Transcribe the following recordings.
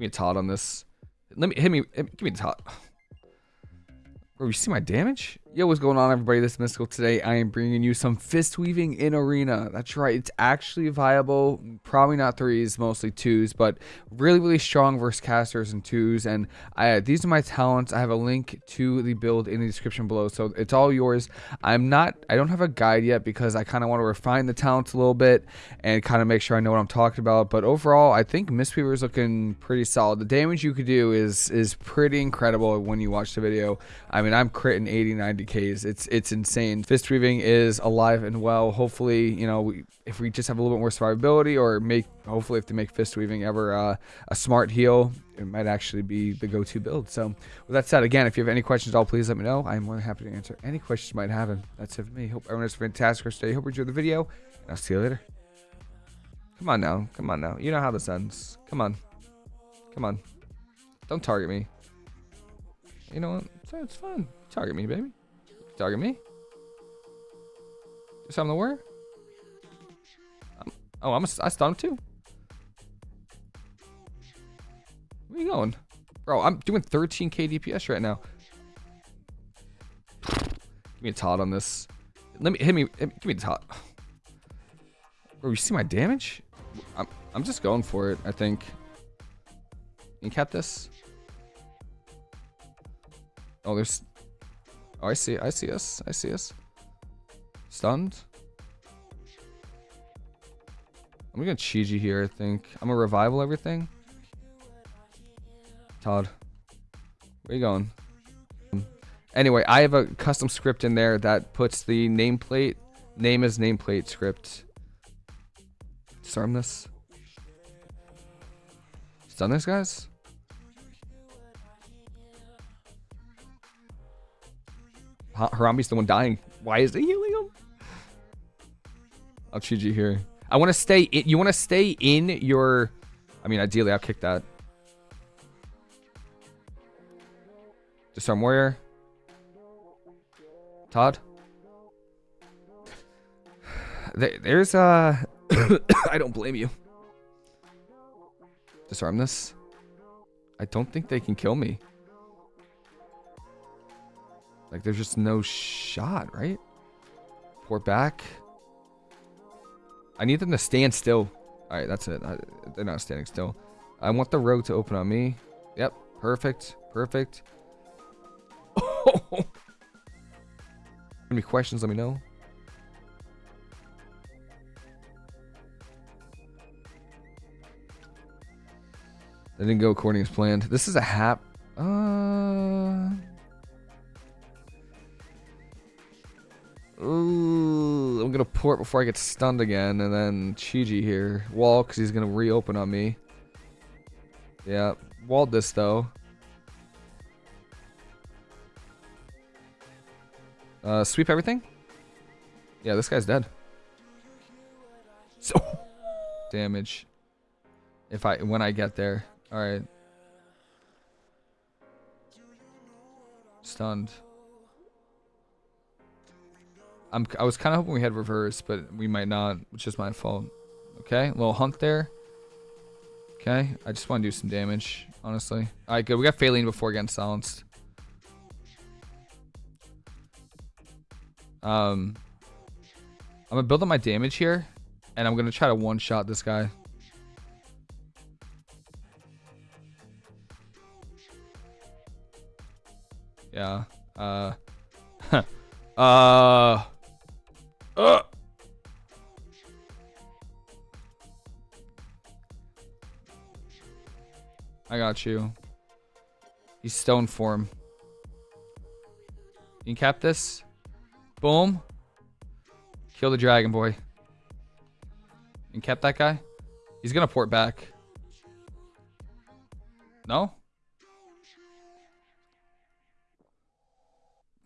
Give me a tot on this. Let me hit me. Give me a tot. Bro, you see my damage? Yo, what's going on, everybody? This is Mystical. Today, I am bringing you some fist weaving in Arena. That's right. It's actually viable. Probably not threes, mostly twos, but really, really strong versus casters and twos. And I, these are my talents. I have a link to the build in the description below, so it's all yours. I'm not. I don't have a guide yet because I kind of want to refine the talents a little bit and kind of make sure I know what I'm talking about. But overall, I think Mistweaver is looking pretty solid. The damage you could do is is pretty incredible when you watch the video. I mean, I'm critting 80, 90 Ks. It's it's insane. Fist weaving is alive and well. Hopefully, you know, we, if we just have a little bit more survivability, or make hopefully if they make fist weaving ever uh, a smart heal, it might actually be the go-to build. So with that said, again, if you have any questions at all, please let me know. I'm more than happy to answer any questions you might have. And that's it for me. Hope everyone has a fantastic rest of day. Hope you enjoyed the video, and I'll see you later. Come on now. Come on now. You know how this ends. Come on. Come on. Don't target me. You know what? It's fun. Target me, baby. Target me. Do something to worry? I'm, um, oh, I'm a, I stunned too. Where you going? Bro, I'm doing 13k DPS right now. Give me a tot on this. Let me hit me. Hit, give me a tot. Bro, you see my damage? I'm I'm just going for it. I think. You cap this. Oh, there's. Oh, I see. I see us. I see us. Stunned. I'm gonna Chi-Ji here, I think. I'm gonna revival everything. ToD. Where you going? Anyway, I have a custom script in there that puts the nameplate, name as nameplate script. Disarm this. Stun this, guys? Harambe's the one dying. Why is he healing him? I'll choose you here. I want to stay in. You want to stay in your... I mean, ideally, I'll kick that. Disarm Warrior. ToD. There's, uh... I don't blame you. Disarm this. I don't think they can kill me. Like, there's just no shot, right? Pour back. I need them to stand still. All right, that's it. I, they're not standing still. I want the road to open on me. Yep, perfect, perfect. Any questions, let me know. That didn't go according as planned. This is a hap. Uh... Ooh, I'm gonna port before I get stunned again, and then Chi-Ji here. Wall, because he's gonna reopen on me. Yeah, walled this though. Uh, sweep everything? Yeah, this guy's dead. So damage. If I when I get there. Alright. Stunned. I'm, I was kind of hoping we had reverse, but we might not, which is my fault. Okay, a little hunt there. Okay, I just want to do some damage, honestly. All right, good. We got Faeline before getting silenced. Um, I'm gonna build up my damage here, and I'm gonna try to one-shot this guy. Yeah. Uh. uh. Uh. I got you. He's stone form. You can cap this. Boom. Kill the dragon boy. And kept that guy. He's gonna port back. No?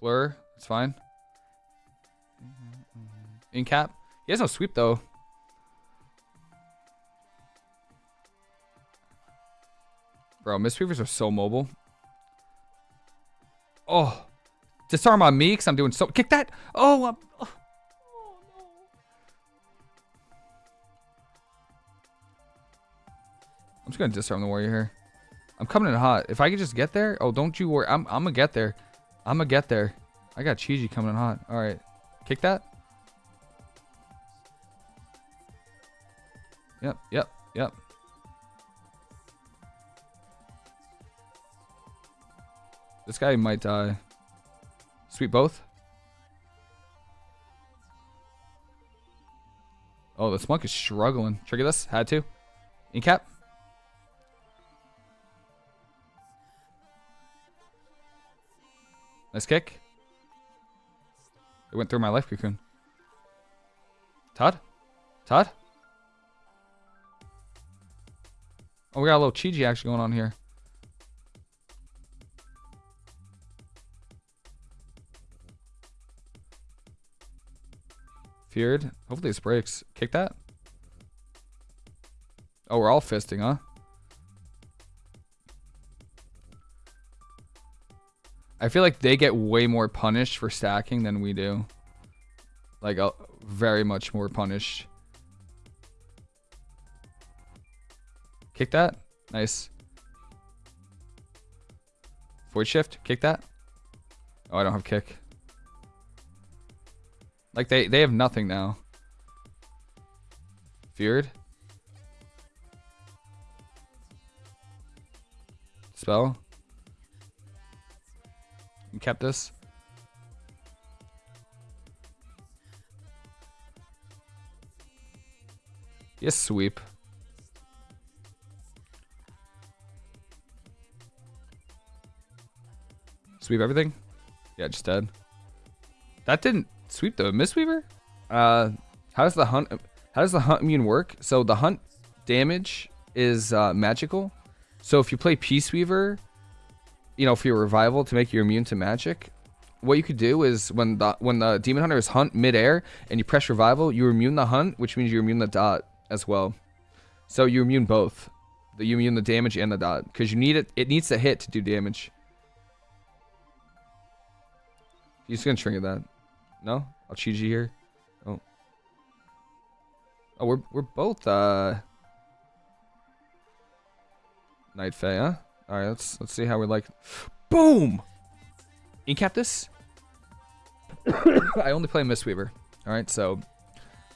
Blur. It's fine. In cap. He has no sweep though. Bro, Mistweavers are so mobile. Oh. Disarm on me because I'm doing so... Kick that! Oh, I'm... Oh, no. I'm just going to disarm the warrior here. I'm coming in hot. If I could just get there. Oh, don't you worry. I'm, I'm gonna get there. I'm gonna get there. I got Chi-Ji coming in hot. All right. Kick that. Yep, yep, yep. This guy might die. Sweep both. Oh, this monk is struggling. Trigger this. Had to. Incap. Nice kick. It went through my life cocoon. ToD? ToD? Oh, we got a little Chi-Ji action going on here. Feared. Hopefully this breaks. Kick that. Oh, we're all fisting, huh? I feel like they get way more punished for stacking than we do. Like, uh, very much more punished. Kick that. Nice. Void shift. Kick that. Oh, I don't have kick. Like, they, they have nothing now. Feared. Spell. You kept this. Yes, sweep. Sweep everything? Yeah, just dead. That didn't sweep the Mistweaver? Uh, how does the hunt how does the hunt immune work? So the hunt damage is uh, magical. So if you play Peace Weaver, you know, for your revival to make you immune to magic, what you could do is when the when the demon hunter is hunt midair and you press revival, you immune the hunt, which means you immune the dot as well. So you immune both. The you immune the damage and the dot because you need it. It needs to hit to do damage. He's gonna trigger that. No, I'll Chi-Ji here. Oh, oh, we're we're both uh Night Fae, huh? All right, let's let's see how we like. Boom. Incap this. I only play Mistweaver. All right, so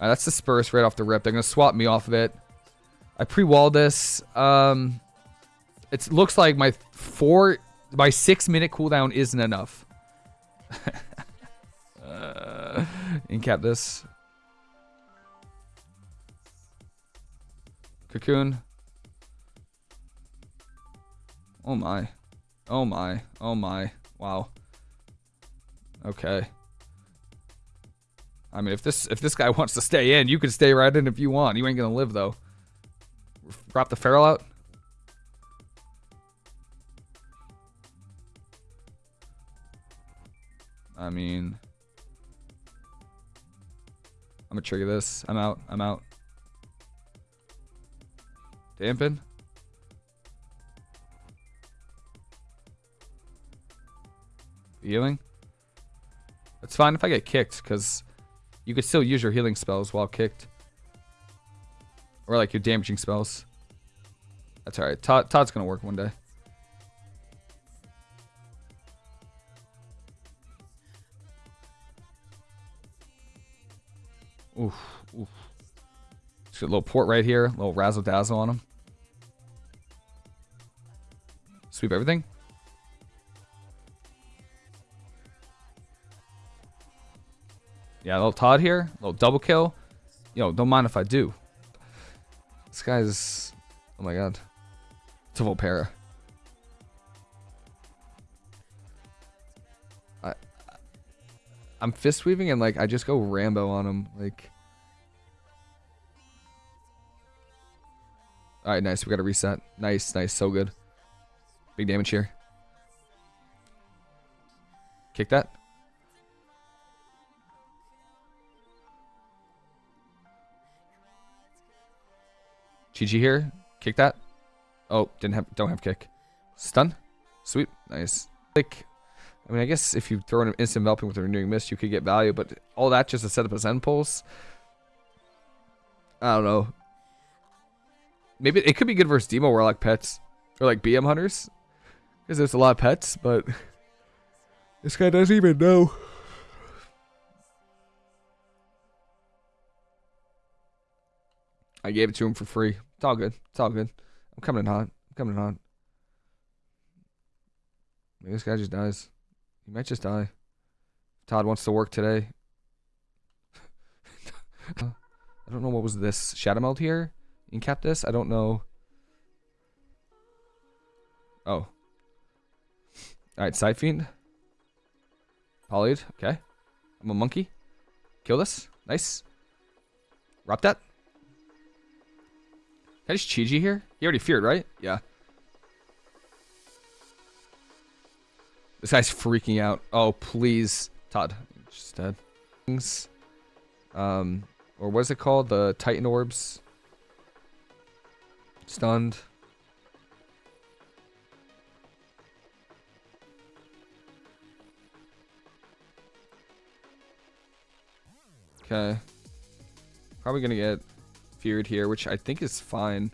uh, that's the right off the rip. They're gonna swap me off of it. I pre-wall this. Um, it looks like my four, my six minute cooldown isn't enough. Uh, incap this. Cocoon. Oh my. Oh my. Oh my. Wow. Okay. I mean, if this if this guy wants to stay in, you can stay right in if you want. You ain't gonna live though. Drop the feral out. I mean, I'm gonna trigger this. I'm out. I'm out. Dampen. Healing? It's fine if I get kicked, because you could still use your healing spells while kicked. Or like your damaging spells. That's alright. ToD, ToD's gonna work one day. Oof, oof. Just a little port right here, a little razzle dazzle on him. Sweep everything. Yeah, little ToD here. Little double kill. Yo, don't mind if I do. This guy's... Oh my god. It's a Volpera. I'm fist weaving and like I just go Rambo on him. Like... Alright, nice. We got to reset. Nice, nice. So good. Big damage here. Kick that. GG here. Kick that. Oh, didn't have, don't have kick. Stun. Sweet. Nice. Like, I mean, I guess if you throw an instant enveloping with a renewing mist, you could get value, but all that just to set up a Zen pulse. I don't know. Maybe it could be good versus Demo Warlock pets. or like BM hunters, because there's a lot of pets. But this guy doesn't even know. I gave it to him for free. It's all good. It's all good. I'm coming in hot. I'm coming in hot. Maybe this guy just dies. He might just die. ToD wants to work today. I don't know what was this. Shadowmeld here? Incap this? I don't know. Oh. Alright, Side Fiend. Polyed. Okay. I'm a monkey. Kill this. Nice. Wrap that. Can I just Chi-Ji here? He already feared, right? Yeah. This guy's freaking out. Oh, please. ToD. Just dead. Um, or what is it called? The Titan Orbs. Stunned. Okay. Probably gonna get feared here, which I think is fine.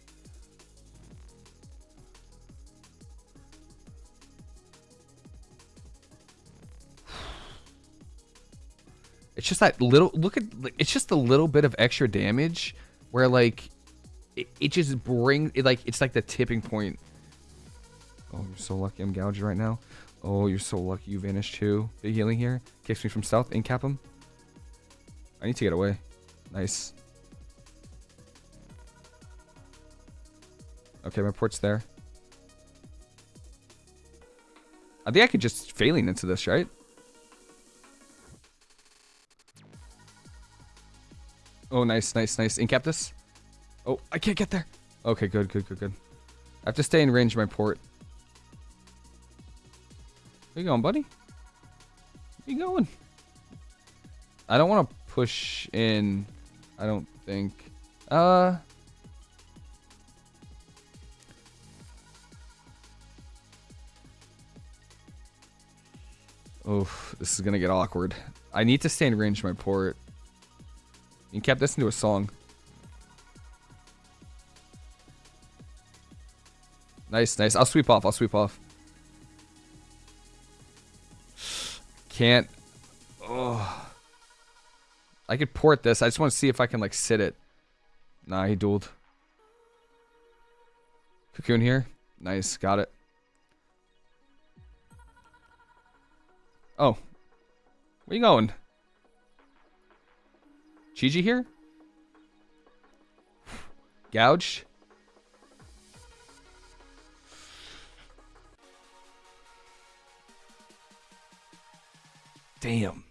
It's just that little look at it's just a little bit of extra damage where like it, it just brings it like it's like the tipping point. Oh, you're so lucky I'm gouged right now. Oh, you're so lucky you vanished too. Big healing here. Kicks me from south. Incap him. I need to get away. Nice. Okay, my port's there. I think I could just Faeline into this, right? Oh, nice, nice, nice. Incap this. Oh, I can't get there. Okay, good, good, good, good. I have to stay in range of my port. Where you going, buddy? Where you going? I don't want to push in. I don't think. Uh... Oof, this is gonna get awkward. I need to stay in range of my port. You kept this into a song. Nice, nice. I'll sweep off. I'll sweep off. Can't. Oh. I could port this. I just want to see if I can, like, sit it. Nah, he dueled. Cocoon here. Nice. Got it. Oh. Where you going? Chi-Ji here? Gouged? Damn.